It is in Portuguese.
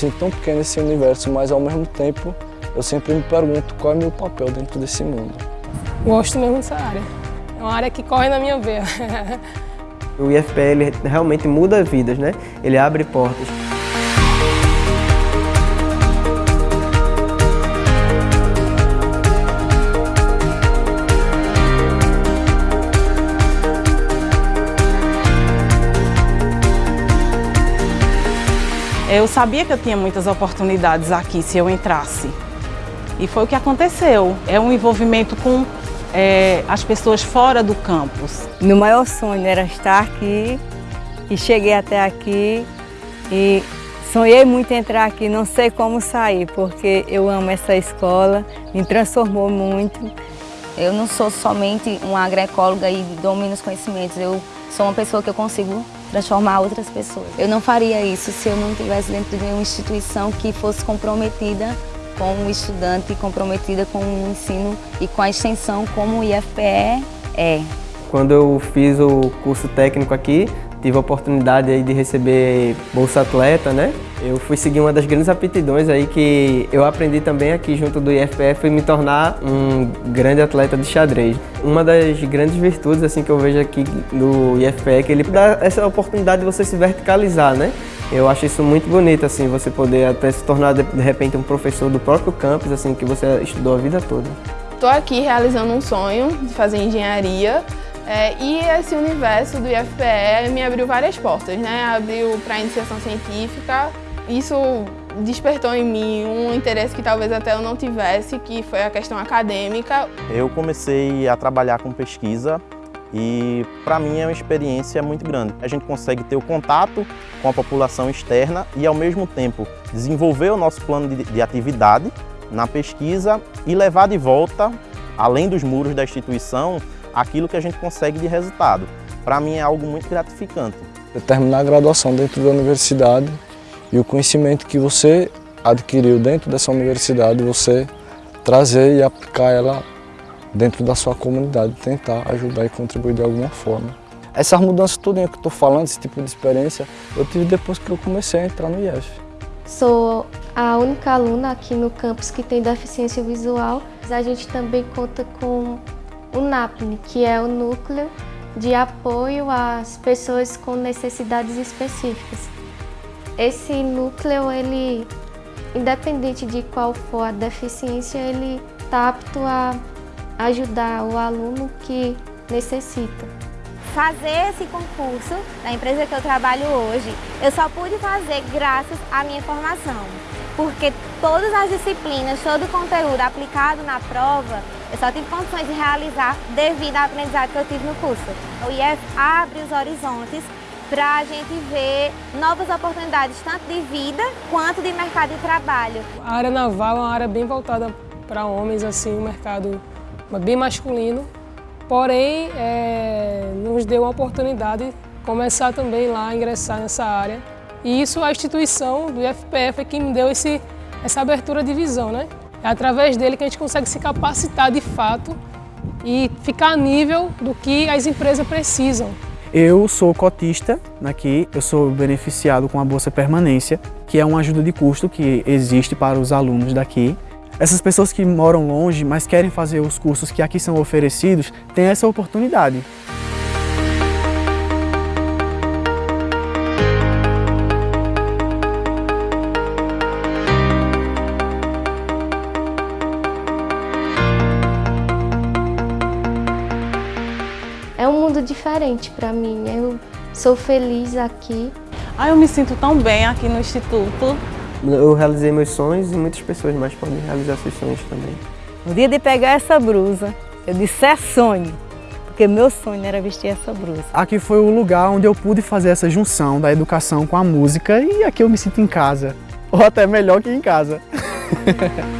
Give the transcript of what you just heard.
sinto tão pequeno nesse universo, mas ao mesmo tempo eu sempre me pergunto qual é o meu papel dentro desse mundo. Gosto mesmo dessa área. É uma área que corre na minha veia. o IFPE ele realmente muda vidas, né? Ele abre portas. Eu sabia que eu tinha muitas oportunidades aqui se eu entrasse. E foi o que aconteceu. É um envolvimento com é, as pessoas fora do campus. Meu maior sonho era estar aqui e cheguei até aqui e sonhei muito em entrar aqui, não sei como sair, porque eu amo essa escola, me transformou muito. Eu não sou somente uma agroecóloga e domino os conhecimentos, eu sou uma pessoa que eu consigo transformar outras pessoas. Eu não faria isso se eu não estivesse dentro de uma instituição que fosse comprometida com o estudante, comprometida com o ensino e com a extensão como o IFPE é. Quando eu fiz o curso técnico aqui, tive a oportunidade aí de receber Bolsa Atleta, né? Eu fui seguir uma das grandes aptidões aí que eu aprendi também aqui junto do IFPE foi me tornar um grande atleta de xadrez. Uma das grandes virtudes assim que eu vejo aqui no IFPE é que ele dá essa oportunidade de você se verticalizar, né? Eu acho isso muito bonito, assim, você poder até se tornar, de repente, um professor do próprio campus, assim, que você estudou a vida toda. Estou aqui realizando um sonho de fazer engenharia é, e esse universo do IFPE me abriu várias portas, né? Abriu para a iniciação científica, isso despertou em mim um interesse que talvez até eu não tivesse, que foi a questão acadêmica. Eu comecei a trabalhar com pesquisa e para mim é uma experiência muito grande. A gente consegue ter o contato com a população externa e ao mesmo tempo desenvolver o nosso plano de, de atividade na pesquisa e levar de volta, além dos muros da instituição, aquilo que a gente consegue de resultado. Para mim é algo muito gratificante. Terminar a graduação dentro da universidade e o conhecimento que você adquiriu dentro dessa universidade, você trazer e aplicar ela dentro da sua comunidade, tentar ajudar e contribuir de alguma forma. Essas mudanças todas que eu estou falando, esse tipo de experiência, eu tive depois que eu comecei a entrar no IEF. Sou a única aluna aqui no campus que tem deficiência visual. A gente também conta com o NAPNE, que é o Núcleo de Apoio às Pessoas com Necessidades Específicas. Esse núcleo, ele, independente de qual for a deficiência, ele está apto a ajudar o aluno que necessita. Fazer esse concurso na empresa que eu trabalho hoje, eu só pude fazer graças à minha formação, porque todas as disciplinas, todo o conteúdo aplicado na prova, eu só tive condições de realizar devido à aprendizagem que eu tive no curso. O IF abre os horizontes para a gente ver novas oportunidades, tanto de vida quanto de mercado de trabalho. A área naval é uma área bem voltada para homens, assim, um mercado bem masculino, porém é, nos deu a oportunidade de começar também lá a ingressar nessa área. E isso a instituição do IFPF é que me deu esse, essa abertura de visão, né? É através dele que a gente consegue se capacitar de fato e ficar a nível do que as empresas precisam. Eu sou cotista aqui, eu sou beneficiado com a Bolsa Permanência, que é uma ajuda de custo que existe para os alunos daqui. Essas pessoas que moram longe, mas querem fazer os cursos que aqui são oferecidos, têm essa oportunidade. Mundo diferente para mim. Eu sou feliz aqui. Ah, eu me sinto tão bem aqui no Instituto. Eu realizei meus sonhos e muitas pessoas mais podem realizar seus sonhos também. No dia de pegar essa blusa, eu disse é sonho, porque meu sonho era vestir essa blusa. Aqui foi o lugar onde eu pude fazer essa junção da educação com a música e aqui eu me sinto em casa, ou até melhor que em casa.